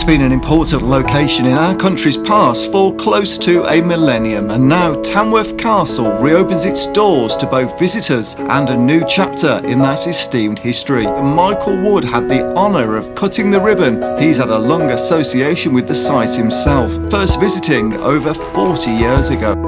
It's been an important location in our country's past for close to a millennium and now Tamworth Castle reopens its doors to both visitors and a new chapter in that esteemed history. Michael Wood had the honour of cutting the ribbon. He's had a long association with the site himself, first visiting over 40 years ago.